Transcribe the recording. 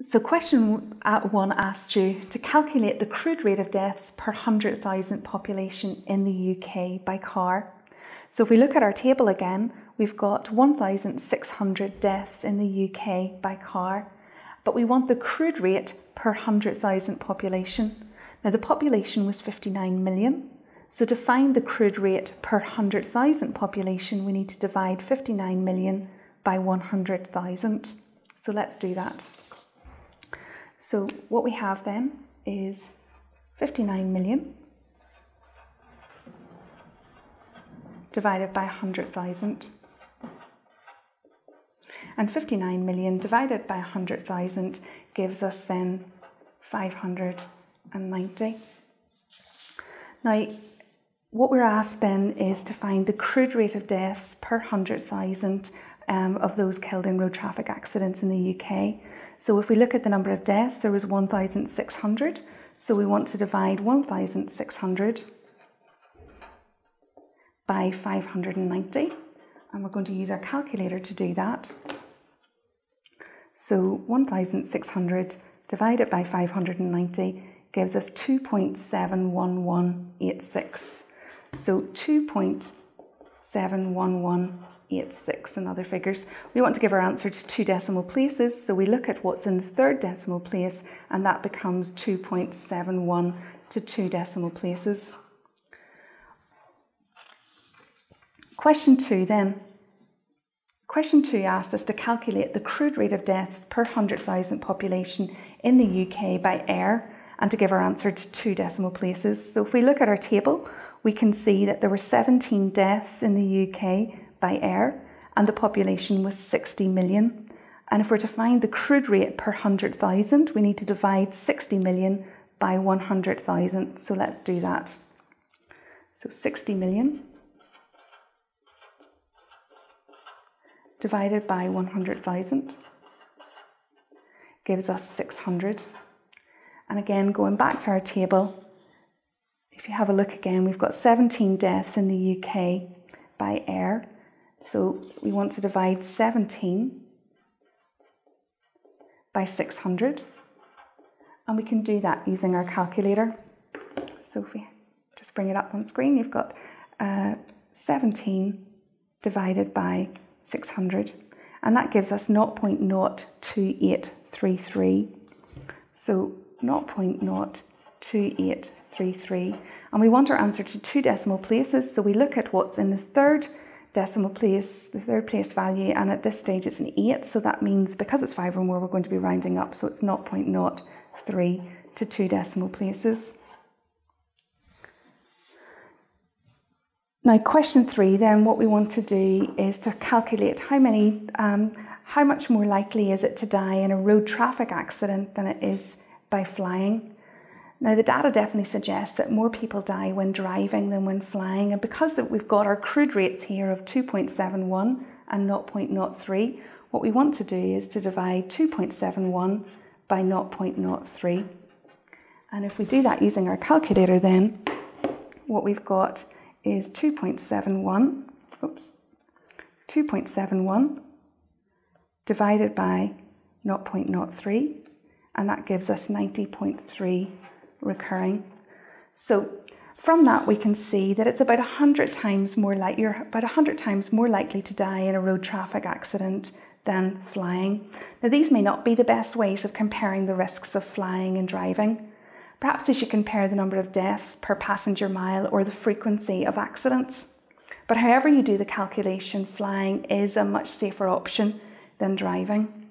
So question uh, one asked you to calculate the crude rate of deaths per 100,000 population in the UK by car. So if we look at our table again, we've got 1,600 deaths in the UK by car, but we want the crude rate per 100,000 population. Now the population was 59 million, so to find the crude rate per 100,000 population, we need to divide 59 million by 100,000. So let's do that. So what we have then is 59 million divided by 100,000. And 59 million divided by 100,000 gives us then 590. Now, what we're asked then is to find the crude rate of deaths per 100,000 um, of those killed in road traffic accidents in the UK. So if we look at the number of deaths, there was 1,600. So we want to divide 1,600 by 590. And we're going to use our calculator to do that. So 1,600 divided by 590 gives us 2.71186. So 2.711 eight, six and other figures. We want to give our answer to two decimal places, so we look at what's in the third decimal place and that becomes 2.71 to two decimal places. Question two then. Question two asks us to calculate the crude rate of deaths per 100,000 population in the UK by air and to give our answer to two decimal places. So if we look at our table, we can see that there were 17 deaths in the UK by air, and the population was 60 million. And if we're to find the crude rate per 100,000, we need to divide 60 million by 100,000. So let's do that. So 60 million divided by 100,000 gives us 600. And again, going back to our table, if you have a look again, we've got 17 deaths in the UK by air so we want to divide 17 by 600 and we can do that using our calculator. So if we just bring it up on screen, you've got uh, 17 divided by 600 and that gives us 0.02833. So 0.02833 and we want our answer to two decimal places. So we look at what's in the third decimal place, the third place value, and at this stage it's an 8, so that means because it's 5 or more, we're going to be rounding up, so it's 0.03 to two decimal places. Now, question three, then, what we want to do is to calculate how many, um, how much more likely is it to die in a road traffic accident than it is by flying. Now, the data definitely suggests that more people die when driving than when flying, and because that we've got our crude rates here of 2.71 and 0.03, what we want to do is to divide 2.71 by 0.03. And if we do that using our calculator, then what we've got is 2.71, oops, 2.71 divided by 0.03, and that gives us 90.3 recurring. So from that we can see that it's about 100 times more like you're about 100 times more likely to die in a road traffic accident than flying. Now these may not be the best ways of comparing the risks of flying and driving. Perhaps we should compare the number of deaths per passenger mile or the frequency of accidents. But however you do the calculation, flying is a much safer option than driving.